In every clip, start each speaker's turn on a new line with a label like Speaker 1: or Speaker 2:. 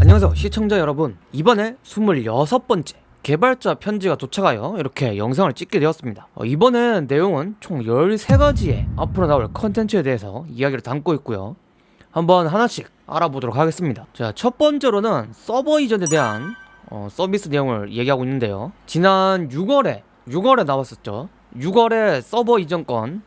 Speaker 1: 안녕하세요 시청자 여러분. 이번에 26번째 개발자 편지가 도착하여 이렇게 영상을 찍게 되었습니다. 어, 이번엔 내용은 총 13가지의 앞으로 나올 컨텐츠에 대해서 이야기를 담고 있고요. 한번 하나씩 알아보도록 하겠습니다. 자 첫 번째로는 서버 이전에 대한 어, 서비스 내용을 얘기하고 있는데요. 지난 6월에 6월에 나왔었죠. 6월에 서버 이전 건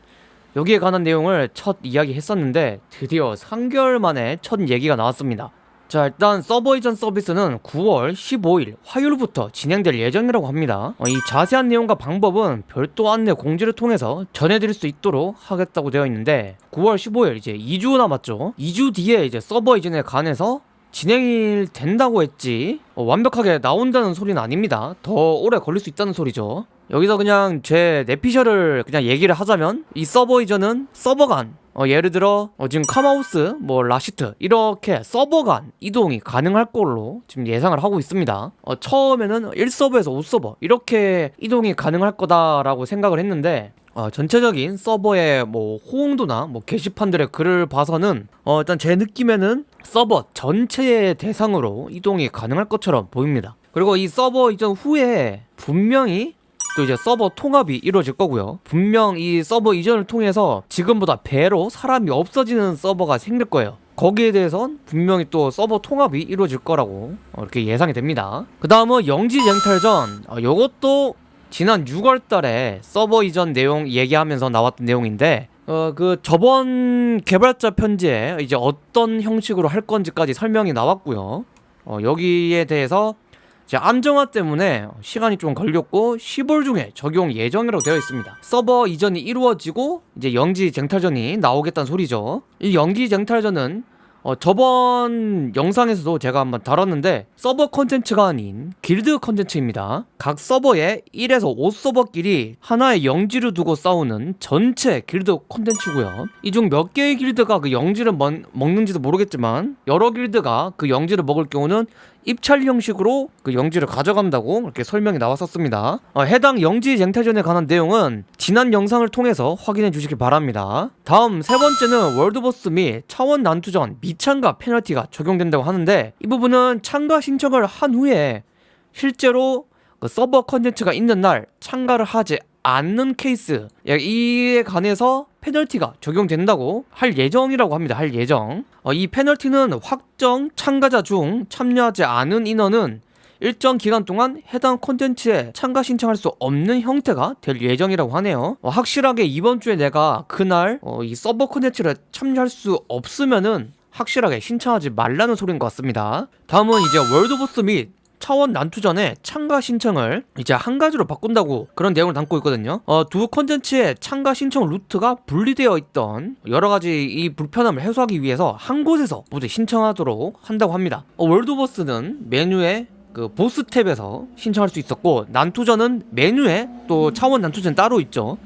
Speaker 1: 여기에 관한 내용을 첫 이야기 했었는데 드디어 3개월 만에 첫 얘기가 나왔습니다. 자 일단 서버 이전 서비스는 9월 15일 화요일부터 진행될 예정이라고 합니다. 어, 이 자세한 내용과 방법은 별도 안내 공지를 통해서 전해드릴 수 있도록 하겠다고 되어 있는데 9월 15일 이제 2주 남았죠. 2주 뒤에 이제 서버 이전에 관해서 진행이 된다고 했지 어, 완벽하게 나온다는 소리는 아닙니다. 더 오래 걸릴 수 있다는 소리죠 여기서 그냥 제 내피셜을 그냥 얘기를 하자면 이 서버 이전은 서버 간. 어, 예를 들어 어, 지금 카마우스 뭐 라시트 이렇게 서버 간 이동이 가능할 걸로 지금 예상을 하고 있습니다. 어, 처음에는 1서버에서 5서버 이렇게 이동이 가능할 거다라고 생각을 했는데 어, 전체적인 서버의 뭐 호응도나 뭐 게시판들의 글을 봐서는 어, 일단 제 느낌에는 서버 전체의 대상으로 이동이 가능할 것처럼 보입니다. 그리고 이 서버 이전 후에 분명히 또 이제 서버 통합이 이루어질 거고요. 분명 이 서버 이전을 통해서 지금보다 배로 사람이 없어지는 서버가 생길 거예요. 거기에 대해선 분명히 또 서버 통합이 이루어질 거라고 어, 이렇게 예상이 됩니다. 그 다음은 영지쟁탈전. 어, 요것도 지난 6월 달에 서버 이전 내용 얘기하면서 나왔던 내용인데 어 그 저번 개발자 편지에 이제 어떤 형식으로 할 건지까지 설명이 나왔고요. 어 여기에 대해서 이 제 안정화 때문에 시간이 좀 걸렸고 10월 중에 적용 예정이라고 되어 있습니다. 서버 이전이 이루어지고 이제 영지 쟁탈전이 나오겠다는 소리죠. 이 영지 쟁탈전은 어, 저번 영상에서도 제가 한번 다뤘는데 서버 컨텐츠가 아닌 길드 컨텐츠입니다. 각 서버에 1에서 5서버끼리 하나의 영지를 두고 싸우는 전체 길드 컨텐츠고요. 이 중 몇 개의 길드가 그 영지를 먹, 먹는지도 모르겠지만 여러 길드가 그 영지를 먹을 경우는 입찰 형식으로 그 영지를 가져간다고 이렇게 설명이 나왔었습니다. 어, 해당 영지 쟁탈전에 관한 내용은 지난 영상을 통해서 확인해 주시기 바랍니다. 다음 세 번째는 월드보스 및 차원 난투전 미참가 페널티가 적용된다고 하는데 이 부분은 참가 신청을 한 후에 실제로 그 서버 컨텐츠가 있는 날 참가를 하지 않는 케이스. 이에 관해서 페널티가 적용된다고 할 예정이라고 합니다. 할 예정. 어, 이 페널티는 확정 참가자 중 참여하지 않은 인원은 일정 기간 동안 해당 콘텐츠에 참가 신청할 수 없는 형태가 될 예정이라고 하네요. 어, 확실하게 이번 주에 내가 그날 어, 이 서버 콘텐츠를 참여할 수 없으면은 확실하게 신청하지 말라는 소리인 것 같습니다. 다음은 이제 월드보스 및 차원 난투 전에 참가 신청을 이제 한 가지로 바꾼다고 그런 내용을 담고 있거든요. 어, 두 컨텐츠의 참가 신청 루트가 분리되어 있던 여러 가지 이 불편함을 해소하기 위해서 한 곳에서 모두 신청하도록 한다고 합니다. 어, 월드보스는 메뉴에 그 보스 탭에서 신청할 수 있었고 난투전은 메뉴에 또 차원 난투전 따로 있죠.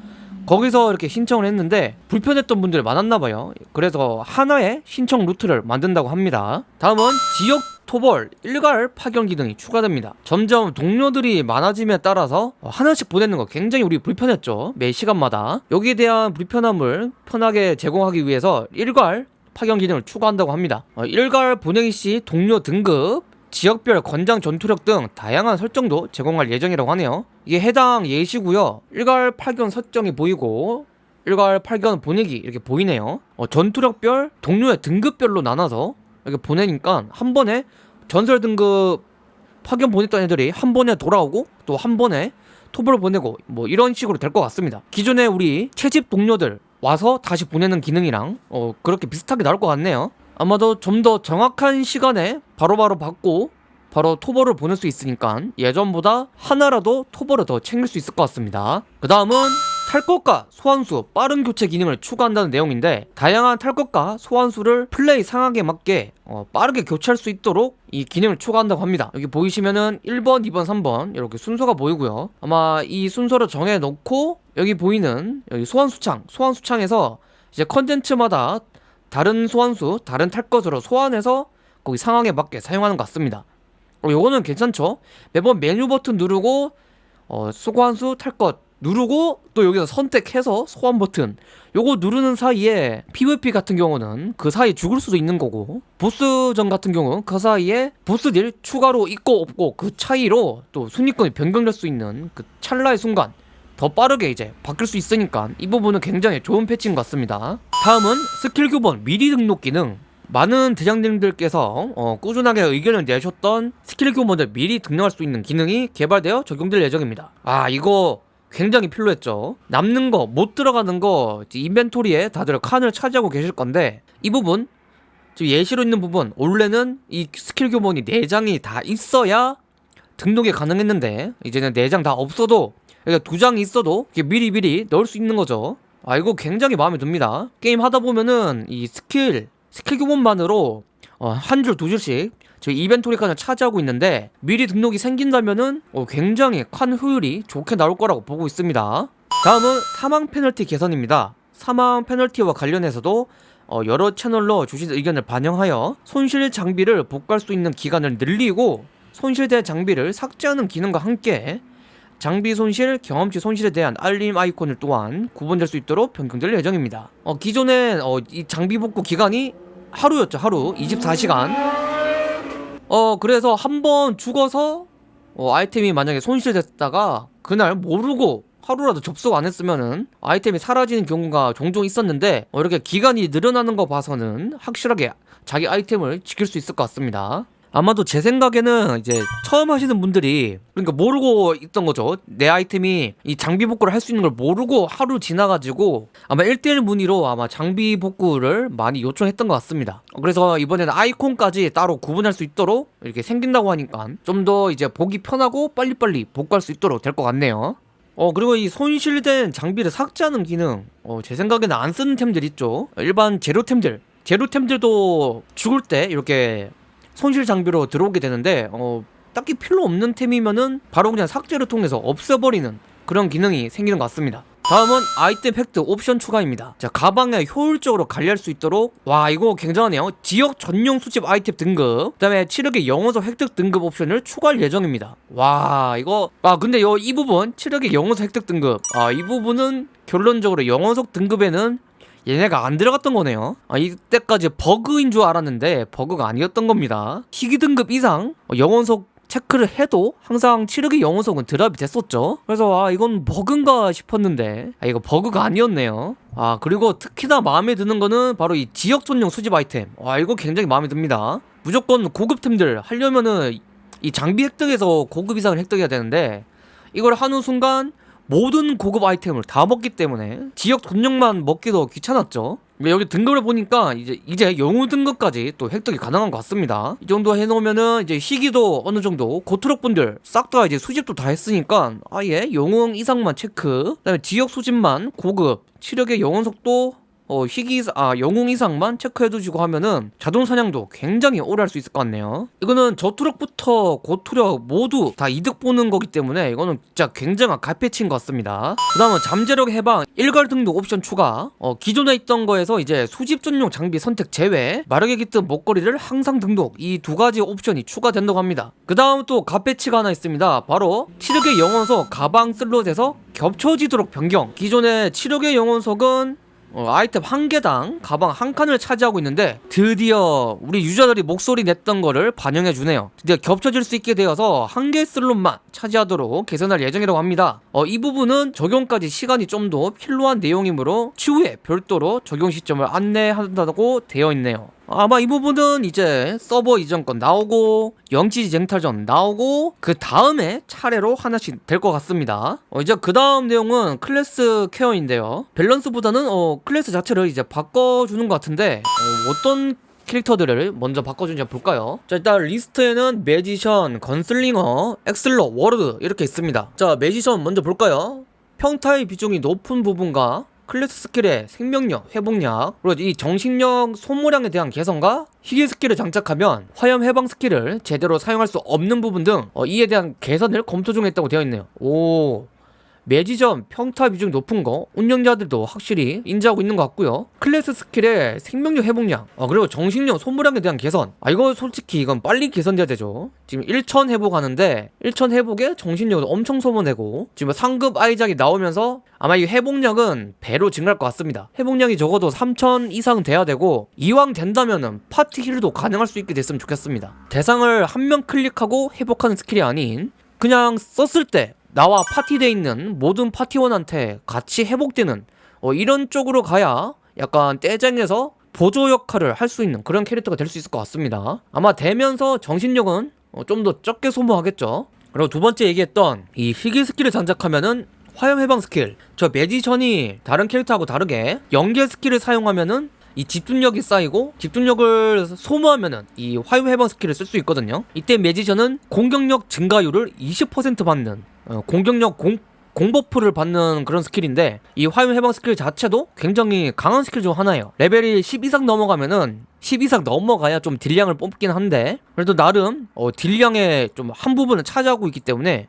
Speaker 1: 거기서 이렇게 신청을 했는데 불편했던 분들이 많았나봐요. 그래서 하나의 신청 루트를 만든다고 합니다. 다음은 지역 토벌, 일괄 파견 기능이 추가됩니다. 점점 동료들이 많아짐에 따라서 하나씩 보내는 거 굉장히 우리 불편했죠 매 시간마다. 여기에 대한 불편함을 편하게 제공하기 위해서 일괄 파견 기능을 추가한다고 합니다. 어, 일괄 보내기 시 동료 등급 지역별 권장 전투력 등 다양한 설정도 제공할 예정이라고 하네요. 이게 해당 예시고요. 일괄 파견 설정이 보이고 일괄 파견 보내기 이렇게 보이네요. 어, 전투력별 동료의 등급별로 나눠서 이렇게 보내니까 한 번에 전설 등급 파견 보냈던 애들이 한 번에 돌아오고 또 한 번에 토벌을 보내고 뭐 이런 식으로 될 것 같습니다. 기존에 우리 채집 동료들 와서 다시 보내는 기능이랑 어 그렇게 비슷하게 나올 것 같네요. 아마도 좀 더 정확한 시간에 바로바로 바로 받고 바로 토벌을 보낼 수 있으니까 예전보다 하나라도 토벌을 더 챙길 수 있을 것 같습니다. 그 다음은 탈 것과 소환수 빠른 교체 기능을 추가한다는 내용인데 다양한 탈 것과 소환수를 플레이 상황에 맞게 어, 빠르게 교체할 수 있도록 이 기능을 추가한다고 합니다. 여기 보이시면은 1번 2번 3번 이렇게 순서가 보이고요. 아마 이 순서를 정해 놓고 여기 보이는 여기 소환수창 소환수창에서 이제 컨텐츠마다 다른 소환수 다른 탈 것으로 소환해서 거기 상황에 맞게 사용하는 것 같습니다. 어, 요거는 괜찮죠? 매번 메뉴 버튼 누르고 어, 소환수 탈것 누르고 또 여기서 선택해서 소환 버튼. 요거 누르는 사이에 PVP 같은 경우는 그 사이에 죽을 수도 있는 거고 보스전 같은 경우는 그 사이에 보스 딜 추가로 있고 없고 그 차이로 또 순위권이 변경될 수 있는 그 찰나의 순간 더 빠르게 이제 바뀔 수 있으니까 이 부분은 굉장히 좋은 패치인 것 같습니다. 다음은 스킬 교본 미리 등록 기능. 많은 대장님들께서 어, 꾸준하게 의견을 내셨던 스킬 교본을 미리 등록할 수 있는 기능이 개발되어 적용될 예정입니다. 아 이거 굉장히 필요했죠. 남는 거 못 들어가는 거 인벤토리에 다들 칸을 차지하고 계실 건데 이 부분 지금 예시로 있는 부분 원래는 이 스킬 교본이 4장이 다 있어야 등록이 가능했는데 이제는 4장 다 없어도 그러니까 두 장이 있어도 이게 미리 미리 넣을 수 있는 거죠. 아 이거 굉장히 마음에 듭니다. 게임 하다 보면은 이 스킬 스킬 교본만으로 어, 한 줄 두 줄씩 저희 인벤토리 칸을 차지하고 있는데 미리 등록이 생긴다면은 어, 굉장히 칸 효율이 좋게 나올 거라고 보고 있습니다 다음은 사망 페널티 개선입니다 사망 페널티와 관련해서도 어, 여러 채널로 주신 의견을 반영하여 손실 장비를 복구할 수 있는 기간을 늘리고 손실된 장비를 삭제하는 기능과 함께 장비 손실, 경험치 손실에 대한 알림 아이콘을 또한 구분될 수 있도록 변경될 예정입니다. 어, 기존엔 어, 이 장비 복구 기간이 하루였죠, 하루. 24시간. 어, 그래서 한 번 죽어서 어, 아이템이 만약에 손실됐다가 그날 모르고 하루라도 접속 안 했으면은 아이템이 사라지는 경우가 종종 있었는데 어, 이렇게 기간이 늘어나는 거 봐서는 확실하게 자기 아이템을 지킬 수 있을 것 같습니다. 아마도 제 생각에는 이제 처음 하시는 분들이 그러니까 모르고 있던 거죠. 내 아이템이 이 장비 복구를 할 수 있는 걸 모르고 하루 지나가지고 아마 1대1 문의로 아마 장비 복구를 많이 요청했던 것 같습니다. 그래서 이번에는 아이콘까지 따로 구분할 수 있도록 이렇게 생긴다고 하니까 좀 더 이제 보기 편하고 빨리빨리 복구할 수 있도록 될 것 같네요. 어 그리고 이 손실된 장비를 삭제하는 기능 어, 제 생각에는 안 쓰는 템들 있죠 일반 재료템들 재료템들도 죽을 때 이렇게 손실 장비로 들어오게 되는데 어 딱히 필요 없는 템이면은 바로 그냥 삭제를 통해서 없애버리는 그런 기능이 생기는 것 같습니다. 다음은 아이템 획득 옵션 추가입니다. 자 가방에 효율적으로 관리할 수 있도록 와 이거 굉장하네요. 지역 전용 수집 아이템 등급 그 다음에 치력의 영어석 획득 등급 옵션을 추가할 예정입니다. 와 이거 아 근데 요, 이 부분 치력의 영어석 획득 등급. 아 이 부분은 결론적으로 영어석 등급에는 얘네가 안 들어갔던 거네요. 아 이때까지 버그인 줄 알았는데 버그가 아니었던 겁니다. 희귀 등급 이상? 어, 영혼석 체크를 해도 항상 칠흑의 영혼석은 드랍이 됐었죠. 그래서 아 이건 버그인가 싶었는데. 아 이거 버그가 아니었네요. 아 그리고 특히나 마음에 드는 거는 바로 이 지역 전용 수집 아이템. 와 이거 굉장히 마음에 듭니다. 무조건 고급템들 하려면은 이 장비 획득에서 고급 이상을 획득해야 되는데 이걸 하는 순간 모든 고급 아이템을 다 먹기 때문에 지역 전용만 먹기도 귀찮았죠. 여기 등급을 보니까 이제 이제 영웅 등급까지 또 획득이 가능한 것 같습니다. 이 정도 해놓으면은 이제 희귀도 어느 정도 고트럭 분들 싹 다 이제 수집도 다 했으니까 아예 영웅 이상만 체크 그다음에 지역 수집만 고급 치력의 영혼 속도 어, 희귀, 아, 영웅 이상만 체크해두시고 하면은 자동 사냥도 굉장히 오래 할 수 있을 것 같네요. 이거는 저투력부터 고투력 모두 다 이득 보는 거기 때문에 이거는 진짜 굉장한 갈패치인 것 같습니다. 그 다음은 잠재력 해방, 일괄 등록 옵션 추가, 어, 기존에 있던 거에서 이제 수집 전용 장비 선택 제외, 마르게 깃든 목걸이를 항상 등록, 이 두 가지 옵션이 추가된다고 합니다. 그 다음 또 갓패치가 하나 있습니다. 바로 칠흑의 영혼석 가방 슬롯에서 겹쳐지도록 변경. 기존의 칠흑의 영혼석은 어, 아이템 한 개당 가방 한 칸을 차지하고 있는데 드디어 우리 유저들이 목소리 냈던 거를 반영해 주네요. 드디어 겹쳐질 수 있게 되어서 한 개 슬롯만 차지하도록 개선할 예정이라고 합니다. 어, 이 부분은 적용까지 시간이 좀 더 필요한 내용이므로 추후에 별도로 적용 시점을 안내한다고 되어 있네요 아마 이 부분은 이제 서버 이전 건 나오고 영지지 쟁탈전 나오고 그 다음에 차례로 하나씩 될 것 같습니다 어, 이제 그 다음 내용은 클래스 케어인데요 밸런스보다는 어, 클래스 자체를 이제 바꿔주는 것 같은데 어, 어떤 캐릭터들을 먼저 바꿔주는지 볼까요? 자 일단 리스트에는 매지션, 건슬링어, 액슬러, 워로드 이렇게 있습니다 자 매지션 먼저 볼까요? 평타의 비중이 높은 부분과 클래스 스킬의 생명력, 회복력, 그리고 이 정신력 소모량에 대한 개선과 희귀 스킬을 장착하면 화염 해방 스킬을 제대로 사용할 수 없는 부분 등 어, 이에 대한 개선을 검토 중에 있다고 되어 있네요. 오, 매지션 평타 비중 높은 거 운영자들도 확실히 인지하고 있는 것 같고요. 클래스 스킬의 생명력 회복량 아 그리고 정신력 소모량에 대한 개선. 아 이거 솔직히 이건 빨리 개선돼야 되죠. 지금 1천 회복하는데 1천 회복에 정신력도 엄청 소모되고 지금 상급 아이작이 나오면서 아마 이 회복량은 배로 증가할 것 같습니다. 회복량이 적어도 3천 이상 돼야 되고 이왕 된다면은 파티 힐도 가능할 수 있게 됐으면 좋겠습니다. 대상을 한 명 클릭하고 회복하는 스킬이 아닌 그냥 썼을 때 나와 파티돼 있는 모든 파티원한테 같이 회복되는 어, 이런 쪽으로 가야 약간 떼쟁에서 보조 역할을 할 수 있는 그런 캐릭터가 될 수 있을 것 같습니다. 아마 되면서 정신력은 어, 좀더 적게 소모하겠죠. 그리고 두 번째 얘기했던 이 희귀 스킬을 장착하면은 화염 해방 스킬. 저 매지션이 다른 캐릭터하고 다르게 연계 스킬을 사용하면은 이 집중력이 쌓이고 집중력을 소모하면은 이 화염 해방 스킬을 쓸 수 있거든요. 이때 매지션은 공격력 증가율을 20% 받는 어, 공격력 공 공버프를 받는 그런 스킬인데 이 화염 해방 스킬 자체도 굉장히 강한 스킬 중 하나예요 레벨이 10 이상 넘어가면은 10 이상 넘어가야 좀 딜량을 뽑긴 한데 그래도 나름 어, 딜량의 좀 한 부분을 차지하고 있기 때문에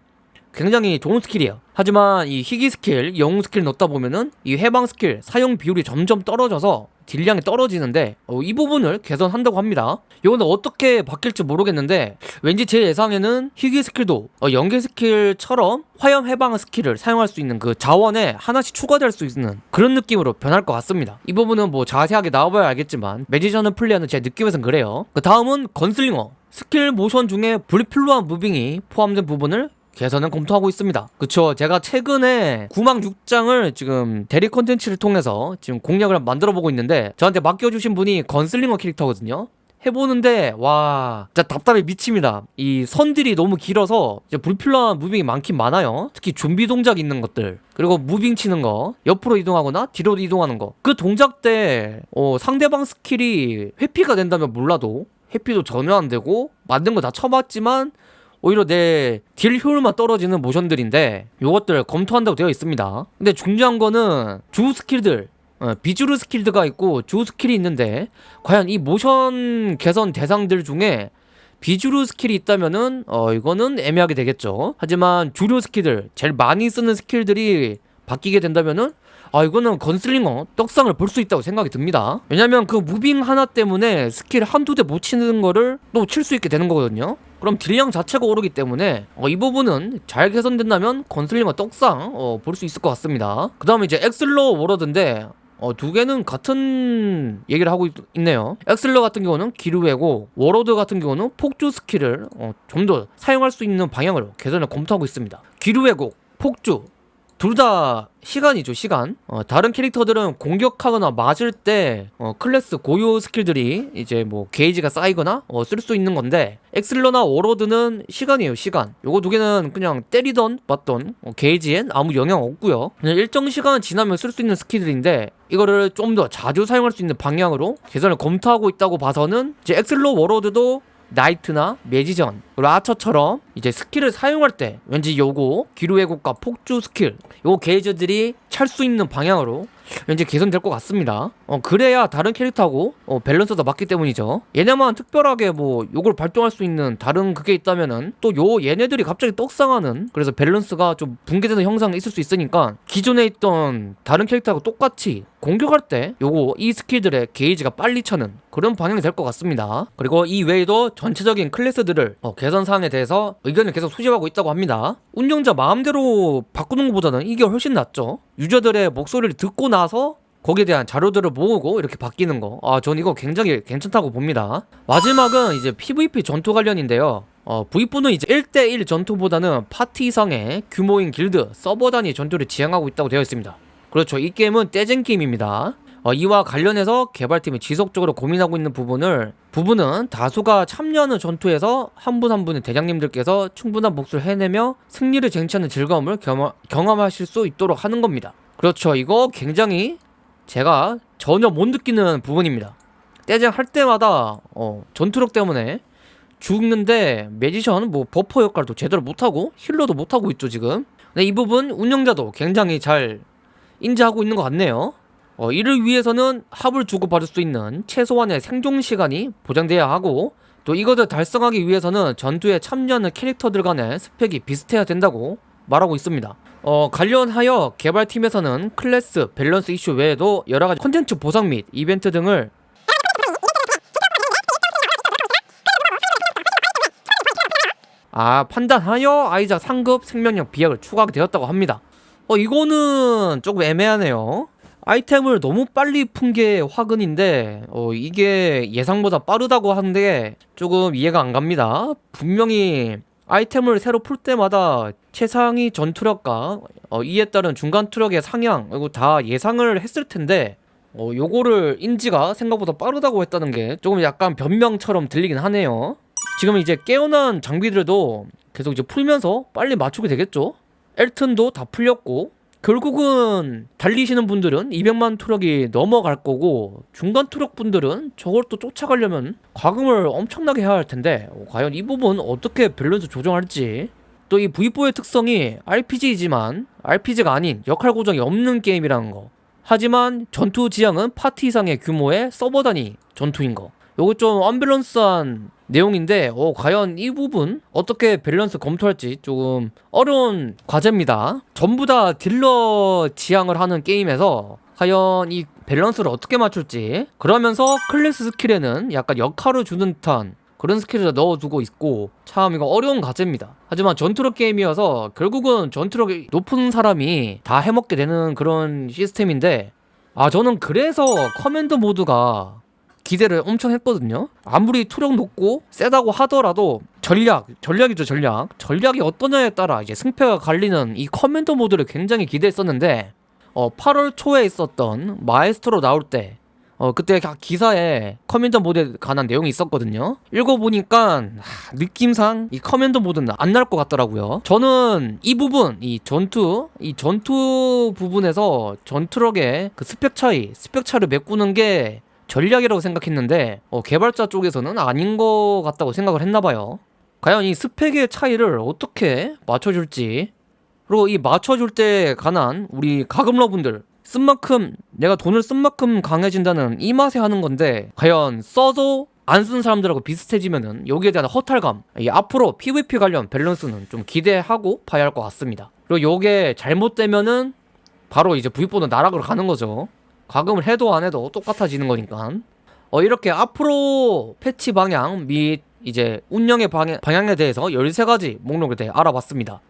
Speaker 1: 굉장히 좋은 스킬이에요 하지만 이 희귀 스킬, 영웅 스킬 넣다 보면은 이 해방 스킬 사용 비율이 점점 떨어져서 딜량이 떨어지는데 어, 이 부분을 개선한다고 합니다. 이거는 어떻게 바뀔지 모르겠는데 왠지 제 예상에는 희귀 스킬도 어, 연계 스킬처럼 화염 해방 스킬을 사용할 수 있는 그 자원에 하나씩 추가될 수 있는 그런 느낌으로 변할 것 같습니다. 이 부분은 뭐 자세하게 나와봐야 알겠지만 매지션을 플레이하는 제 느낌에선 그래요. 그 다음은 건슬링어. 스킬 모션 중에 불필요한 moving이 포함된 부분을 개선은 검토하고 있습니다. 그쵸. 제가 최근에 9망 6장을 지금 대리 컨텐츠를 통해서 지금 공략을 만들어 보고 있는데 저한테 맡겨주신 분이 건슬링어 캐릭터거든요. 해보는데 와 진짜 답답해 미칩니다 이 선들이 너무 길어서 불필요한 moving이 많긴 많아요 특히 준비 동작 있는 것들 그리고 moving 치는 거 옆으로 이동하거나 뒤로 이동하는 거 그 동작 때 어, 상대방 스킬이 회피가 된다면 몰라도 회피도 전혀 안 되고 만든 거 다 쳐봤지만 오히려 내 딜 효율만 떨어지는 모션들인데 요것들 검토한다고 되어 있습니다. 근데 중요한 거는 주 스킬들 어, 비주류 스킬들이 있고 주 스킬이 있는데 과연 이 모션 개선 대상들 중에 비주류 스킬이 있다면은 어 이거는 애매하게 되겠죠. 하지만 주류 스킬들 제일 많이 쓰는 스킬들이 바뀌게 된다면은 아 이거는 건슬링어 떡상을 볼 수 있다고 생각이 듭니다. 왜냐면 그 moving 하나 때문에 스킬 한두 대 못 치는 거를 또 칠 수 있게 되는 거거든요 그럼 딜량 자체가 오르기 때문에 어, 이 부분은 잘 개선된다면 건슬링어 떡상 어, 볼 수 있을 것 같습니다. 그 다음에 이제 액슬러 워로드인데 어, 두 개는 같은 얘기를 하고 있, 네요. 액슬러 같은 경우는 기류 왜곡 워로드 같은 경우는 폭주 스킬을 어, 좀 더 사용할 수 있는 방향으로 개선을 검토하고 있습니다. 기류 왜곡 폭주 둘 다 시간이죠 시간. 어, 다른 캐릭터들은 공격하거나 맞을 때 어, 클래스 고유 스킬들이 이제 뭐 게이지가 쌓이거나 어, 쓸 수 있는 건데 액슬러나 워로드는 시간이에요 시간. 요거 두 개는 그냥 때리던 맞던 어, 게이지엔 아무 영향 없고요. 그냥 일정 시간 지나면 쓸 수 있는 스킬들인데 이거를 좀 더 자주 사용할 수 있는 방향으로 개선을 검토하고 있다고 봐서는 이제 액슬러 워로드도 나이트나 매지션 아처처럼 이제 스킬을 사용할 때 왠지 요거 기류 왜곡과 폭주 스킬 요 게이지들이 찰 수 있는 방향으로 왠지 개선될 것 같습니다. 어 그래야 다른 캐릭터하고 어, 밸런스가 맞기 때문이죠. 얘네만 특별하게 뭐 요걸 발동할 수 있는 다른 그게 있다면은 또 요 얘네들이 갑자기 떡상하는 그래서 밸런스가 좀 붕괴되는 현상이 있을 수 있으니까 기존에 있던 다른 캐릭터하고 똑같이 공격할 때 요거 이 스킬들의 게이지가 빨리 차는 그런 방향이 될 것 같습니다 그리고 이 외에도 전체적인 클래스들을 어, 개선 사항에 대해서 의견을 계속 수집하고 있다고 합니다 운영자 마음대로 바꾸는 것보다는 이게 훨씬 낫죠 유저들의 목소리를 듣고 나서 거기에 대한 자료들을 모으고 이렇게 바뀌는 거. 아, 전 이거 굉장히 괜찮다고 봅니다. 마지막은 이제 PVP 전투 관련인데요. 어, V4는 이제 1대1 전투보다는 파티 이상의 규모인 길드, 서버 단위 전투를 지향하고 있다고 되어 있습니다. 그렇죠. 이 게임은 떼쟁 게임입니다. 어, 이와 관련해서 개발팀이 지속적으로 고민하고 있는 부분을 부분은 다수가 참여하는 전투에서 한 분 한 분의 대장님들께서 충분한 몫을 해내며 승리를 쟁취하는 즐거움을 경험, 경험하실 수 있도록 하는 겁니다. 그렇죠. 이거 굉장히 제가 전혀 못 느끼는 부분입니다. 떼쟁 할 때마다 어, 전투력 때문에 죽는데 매지션 뭐 버퍼 역할도 제대로 못하고 힐러도 못하고 있죠 지금. 근데 이 부분 운영자도 굉장히 잘 인지하고 있는 것 같네요. 어, 이를 위해서는 합을 주고받을 수 있는 최소한의 생존 시간이 보장돼야 하고 또 이것을 달성하기 위해서는 전투에 참여하는 캐릭터들 간의 스펙이 비슷해야 된다고 말하고 있습니다. 어, 관련하여 개발팀에서는 클래스, 밸런스 이슈 외에도 여러가지 콘텐츠 보상 및 이벤트 등을 아 판단하여 아이작 상급 생명력 비약을 추가하게 되었다고 합니다. 어 이거는 조금 애매하네요. 아이템을 너무 빨리 푼 게 화근인데 어 이게 예상보다 빠르다고 하는데 조금 이해가 안 갑니다. 분명히 아이템을 새로 풀 때마다 최상위 전투력과 어, 이에 따른 중간 투력의 상향 이거 다 예상을 했을 텐데 어 요거를 인지가 생각보다 빠르다고 했다는 게 조금 약간 변명처럼 들리긴 하네요. 지금 이제 깨어난 장비들도 계속 이제 풀면서 빨리 맞추게 되겠죠. 엘튼도 다 풀렸고 결국은 달리시는 분들은 200만 투력이 넘어갈 거고 중간 투력 분들은 저걸 또 쫓아가려면 과금을 엄청나게 해야 할 텐데 어, 과연 이 부분 어떻게 밸런스 조정할지. 또 이 V4의 특성이 RPG이지만 RPG가 아닌 역할 고정이 없는 게임이라는 거. 하지만 전투 지향은 파티 이상의 규모의 서버 단위 전투인 거 요거 좀 언밸런스한 내용인데 어, 과연 이 부분 어떻게 밸런스 검토할지 조금 어려운 과제입니다. 전부 다 딜러 지향을 하는 게임에서 과연 이 밸런스를 어떻게 맞출지 그러면서 클래스 스킬에는 약간 역할을 주는 듯한 그런 스킬을 넣어두고 있고 참 이거 어려운 과제입니다. 하지만 전투력 게임이어서 결국은 전투력이 높은 사람이 다 해먹게 되는 그런 시스템인데 아 저는 그래서 커맨더 모드가 기대를 엄청 했거든요. 아무리 투력 높고 세다고 하더라도 전략, 전략이죠 전략. 전략이 어떠냐에 따라 이제 승패가 갈리는 이 커맨더 모드를 굉장히 기대했었는데 어 8월 초에 있었던 마에스트로 나올 때 어, 그때 가- 기사에 커맨더 모드에 관한 내용이 있었거든요. 읽어보니까 하, 느낌상 이 커맨더 모드는 안 나올 것 같더라고요. 저는 이 부분, 이 전투, 이 전투 부분에서 전투력의 그 스펙 차이, 스펙 차이를 메꾸는 게 전략이라고 생각했는데 어, 개발자 쪽에서는 아닌 것 같다고 생각을 했나봐요. 과연 이 스펙의 차이를 어떻게 맞춰줄지 그리고 이 맞춰줄 때 관한 우리 가금러분들 쓴 만큼 내가 돈을 쓴 만큼 강해진다는 이 맛에 하는 건데 과연 써도 안 쓴 사람들하고 비슷해지면은 여기에 대한 허탈감 이 앞으로 PVP 관련 밸런스는 좀 기대하고 봐야 할 것 같습니다 그리고 요게 잘못되면은 바로 이제 V4는 나락으로 가는 거죠 과금을 해도 안 해도 똑같아지는 거니까. 어 이렇게 앞으로 패치 방향 및 이제 운영의 방향, 방향에 대해서 13가지 목록에 대해 알아봤습니다.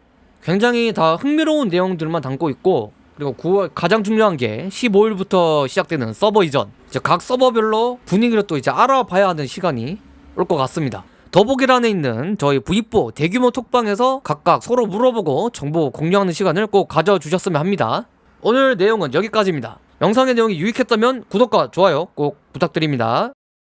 Speaker 1: 굉장히 다 흥미로운 내용들만 담고 있고 그리고 9월 가장 중요한 게 15일부터 시작되는 서버 이전. 이제 각 서버별로 분위기를 또 이제 알아봐야 하는 시간이 올 것 같습니다. 더보기란에 있는 저희 V4 대규모 톡방에서 각각 서로 물어보고 정보 공유하는 시간을 꼭 가져주셨으면 합니다. 오늘 내용은 여기까지입니다 영상의 내용이 유익했다면 구독과 좋아요 꼭 부탁드립니다